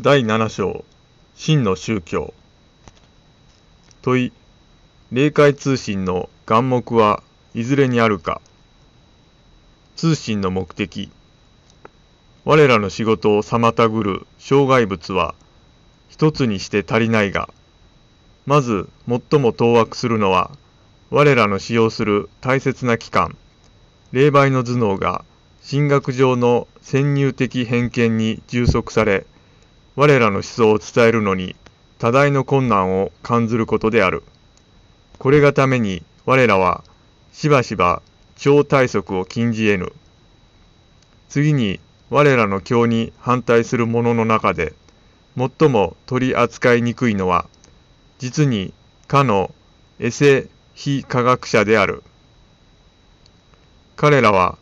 第7章真の宗教。問い霊界通信の眼目はいずれにあるか。通信の目的。我らの仕事を妨ぐる障害物は一つにして足りないが。まず最も当惑するのは我らの使用する大切な機関霊媒の頭脳が神学上の先入的偏見に充足され我らの思想を伝えるのに多大の困難を感ずることである。これがために我らはしばしば超体則を禁じ得ぬ。次に我らの教に反対する者の中で最も取り扱いにくいのは実にかのエセ非科学者である。彼らは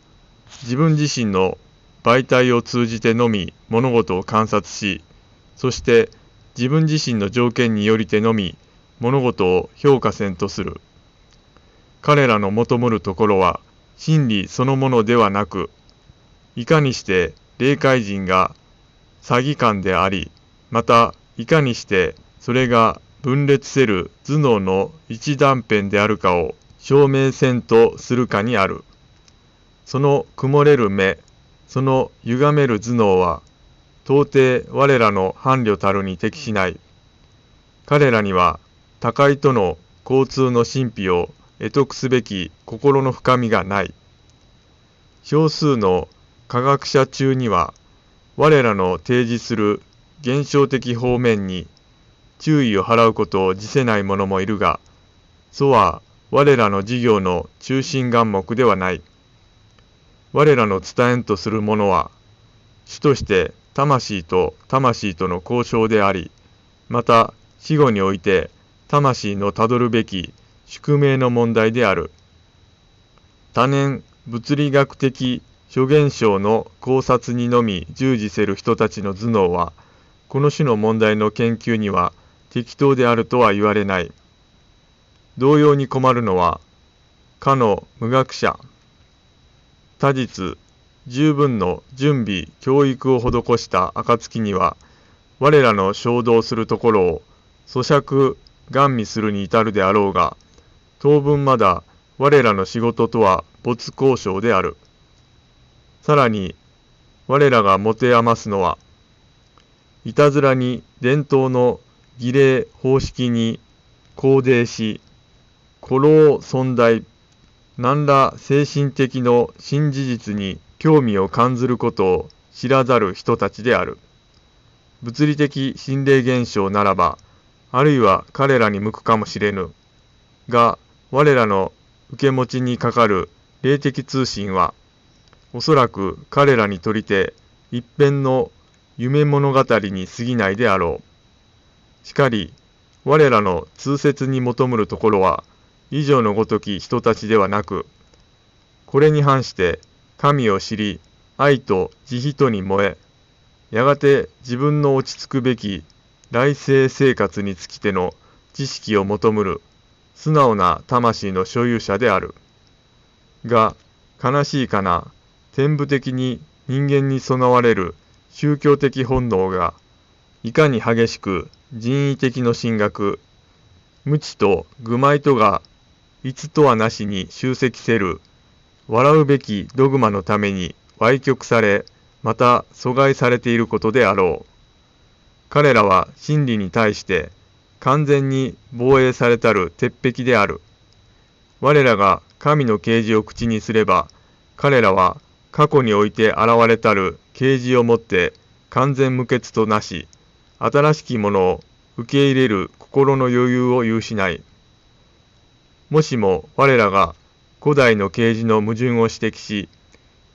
自分自身の媒体を通じてのみ物事を観察しそして自分自身の条件によりてのみ物事を評価せんとする。彼らの求むるところは真理そのものではなく、いかにして霊界人が詐欺官であり、またいかにしてそれが分裂せる頭脳の一断片であるかを証明せんとするかにある。その曇れる目、その歪める頭脳は到底我らの伴侶たるに適しない。彼らには高いとの交通の神秘を得得すべき心の深みがない。少数の科学者中には我らの提示する現象的方面に注意を払うことを辞せない者もいるが、そは我らの事業の中心眼目ではない。我らの伝えんとするものは、主として魂と魂との交渉であり、また死後において魂のたどるべき宿命の問題である。多年物理学的諸現象の考察にのみ従事せる人たちの頭脳は、この種の問題の研究には適当であるとは言われない。同様に困るのは、かの無学者。他日、十分の準備、教育を施した暁には、我らの衝動するところを咀嚼、願味するに至るであろうが、当分まだ我らの仕事とは没交渉である。さらに、我らが持て余すのは、いたずらに伝統の儀礼方式に肯定し、古老存在、何ら精神的の新事実に興味を感ずることを知らざる人たちである。物理的心霊現象ならば、あるいは彼らに向くかもしれぬ。が、我らの受け持ちにかかる霊的通信は、おそらく彼らにとりて一辺の夢物語に過ぎないであろう。しかり、我らの通説に求むるところは、以上のごとき人たちではなく、これに反して神を知り、愛と慈悲とに燃え、やがて自分の落ち着くべき来世生活につきての知識を求むる素直な魂の所有者である。が、悲しいかな、天部的に人間に備われる宗教的本能が、いかに激しく人為的の神学、無知と愚昧とが、いつとはなしに集積せる笑うべきドグマのために歪曲され、また阻害されていることであろう。彼らは真理に対して完全に防衛されたる鉄壁である。我らが神の啓示を口にすれば、彼らは過去において現れたる啓示をもって完全無欠となし、新しきものを受け入れる心の余裕を有しない。もしも我らが古代の啓示の矛盾を指摘し、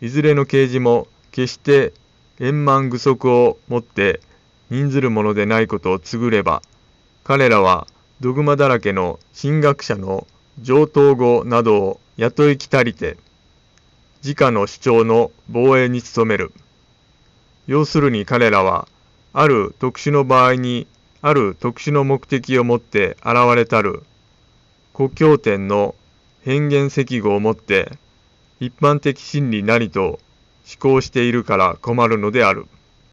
いずれの啓示も決して円満具足をもって任ずるものでないことを告ぐれば、彼らはドグマだらけの神学者の上等語などを雇い来たりて、自家の主張の防衛に努める。要するに彼らは、ある特殊の場合に、ある特殊の目的を持って現れたる、故郷点の変幻石語をもって一般的真理なりと思考しているから困るのである。